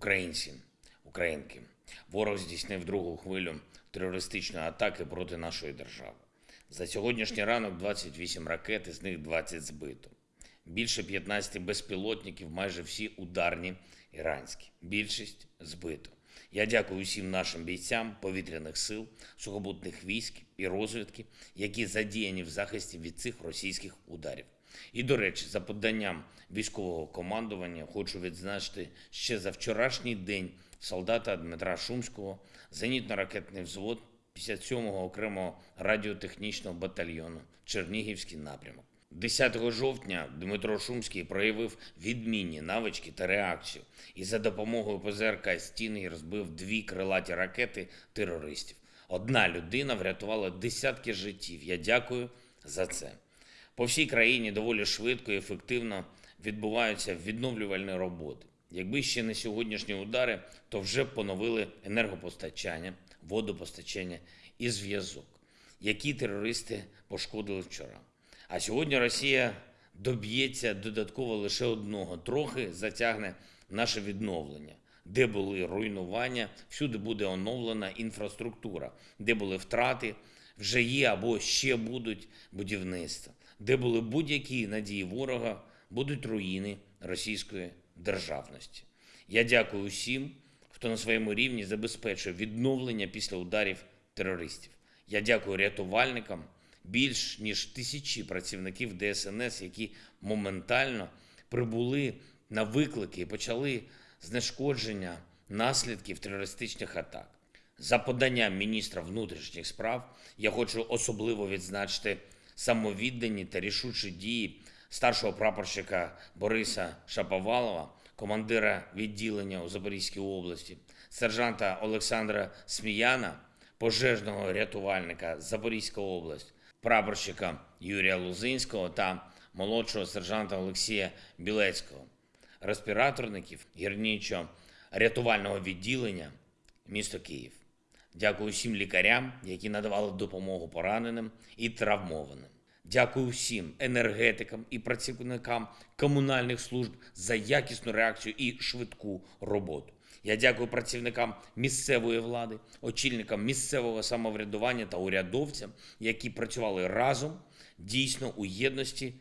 Українці, українки, ворог здійснив другу хвилю терористичної атаки проти нашої держави. За сьогоднішній ранок 28 ракет, із них 20 збито. Більше 15 безпілотників, майже всі ударні іранські. Більшість збито. Я дякую усім нашим бійцям повітряних сил, сухопутних військ і розвідки, які задіяні в захисті від цих російських ударів. І, до речі, за поданням військового командування хочу відзначити ще за вчорашній день солдата Дмитра Шумського, зенітно-ракетний взвод 57-го окремого радіотехнічного батальйону Чернігівський напрямок. 10 жовтня Дмитро Шумський проявив відмінні навички та реакцію і за допомогою ПЗРК «Стіни» розбив дві крилаті ракети терористів. Одна людина врятувала десятки життів. Я дякую за це. По всій країні доволі швидко і ефективно відбуваються відновлювальні роботи. Якби ще не сьогоднішні удари, то вже б поновили енергопостачання, водопостачання і зв'язок, які терористи пошкодили вчора. А сьогодні Росія доб'ється додатково лише одного, трохи затягне наше відновлення. Де були руйнування, всюди буде оновлена інфраструктура, де були втрати, вже є або ще будуть будівництва, де були будь-які надії ворога, будуть руїни російської державності. Я дякую усім, хто на своєму рівні забезпечує відновлення після ударів терористів. Я дякую рятувальникам, більш ніж тисячі працівників ДСНС, які моментально прибули на виклики і почали знешкодження наслідків терористичних атак. За поданням міністра внутрішніх справ я хочу особливо відзначити самовіддані та рішучі дії старшого прапорщика Бориса Шаповалова, командира відділення у Запорізькій області, сержанта Олександра Сміяна, пожежного рятувальника Запорізька область, прапорщика Юрія Лузинського та молодшого сержанта Олексія Білецького, респіраторників гірничо-рятувального відділення місто Київ. Дякую всім лікарям, які надавали допомогу пораненим і травмованим. Дякую всім енергетикам і працівникам комунальних служб за якісну реакцію і швидку роботу. Я дякую працівникам місцевої влади, очільникам місцевого самоврядування та урядовцям, які працювали разом, дійсно у єдності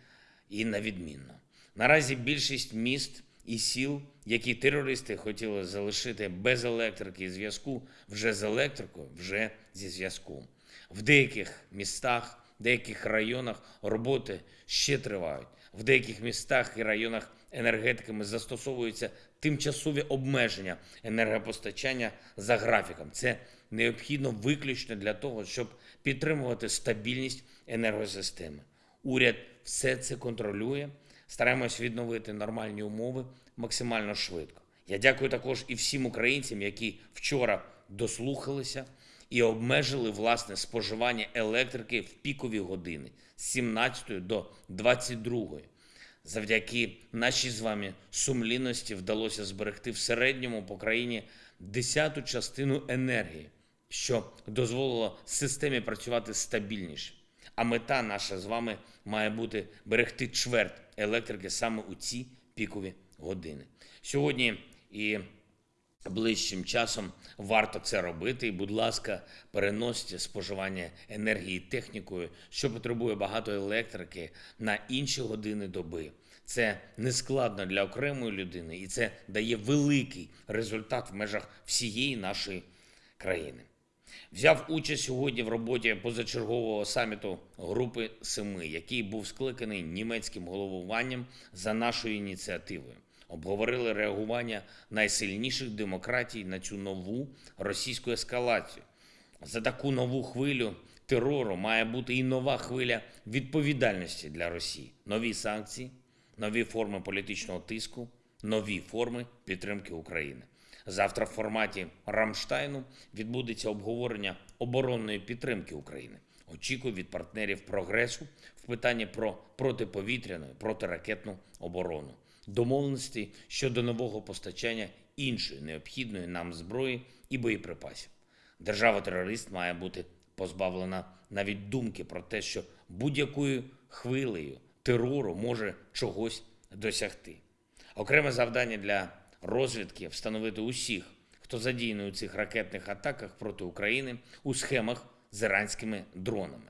і на відмінно. Наразі більшість міст і сіл, які терористи хотіли залишити без електрики і зв'язку, вже з електрикою, вже зі зв'язком. В деяких містах, деяких районах роботи ще тривають. В деяких містах і районах енергетиками застосовуються тимчасові обмеження енергопостачання за графіком. Це необхідно виключно для того, щоб підтримувати стабільність енергосистеми. Уряд все це контролює. Стараємось відновити нормальні умови максимально швидко. Я дякую також і всім українцям, які вчора дослухалися і обмежили власне споживання електрики в пікові години з 17 до 22. Завдяки нашій з вами сумлінності вдалося зберегти в середньому по країні десяту частину енергії, що дозволило системі працювати стабільніше. А мета наша з вами має бути берегти чверть електрики саме у ці пікові години. Сьогодні і ближчим часом варто це робити. І, будь ласка, переносьте споживання енергії технікою, що потребує багато електрики на інші години доби. Це не складно для окремої людини, і це дає великий результат в межах всієї нашої країни. Взяв участь сьогодні в роботі позачергового саміту Групи Семи, який був скликаний німецьким головуванням за нашою ініціативою. Обговорили реагування найсильніших демократій на цю нову російську ескалацію. За таку нову хвилю терору має бути і нова хвиля відповідальності для Росії, нові санкції, нові форми політичного тиску, нові форми підтримки України. Завтра в форматі Рамштайну відбудеться обговорення оборонної підтримки України. Очікую від партнерів прогресу в питанні про протиповітряну протиракетну оборону, домовленості щодо нового постачання іншої необхідної нам зброї і боєприпасів. Держава-терорист має бути позбавлена навіть думки про те, що будь-якою хвилею терору може чогось досягти. Окреме завдання для розвідки встановити усіх, хто задіяний у цих ракетних атаках проти України у схемах з іранськими дронами.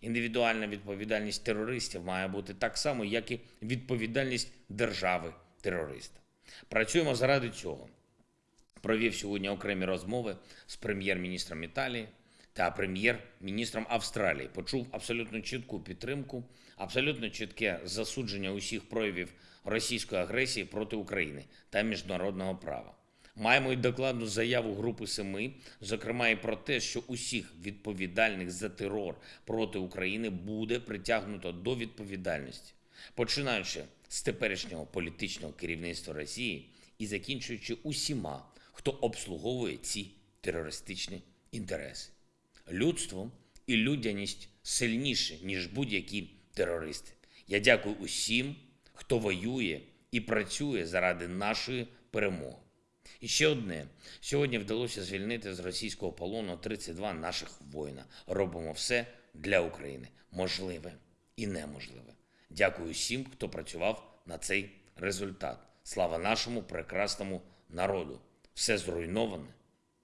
Індивідуальна відповідальність терористів має бути так само, як і відповідальність держави-терориста. Працюємо заради цього. Провів сьогодні окремі розмови з прем'єр-міністром Італії та прем'єр-міністром Австралії. Почув абсолютно чітку підтримку, абсолютно чітке засудження усіх проявів російської агресії проти України та міжнародного права. Маємо й докладну заяву Групи Семи, зокрема і про те, що усіх відповідальних за терор проти України буде притягнуто до відповідальності, починаючи з теперішнього політичного керівництва Росії і закінчуючи усіма, хто обслуговує ці терористичні інтереси. Людство і людяність сильніше, ніж будь-які терористи. Я дякую усім, хто воює і працює заради нашої перемоги. І ще одне: сьогодні вдалося звільнити з російського полону 32 наших воїна. Робимо все для України, можливе і неможливе. Дякую всім, хто працював на цей результат. Слава нашому прекрасному народу! Все зруйноване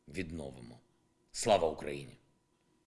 відновимо. Слава Україні!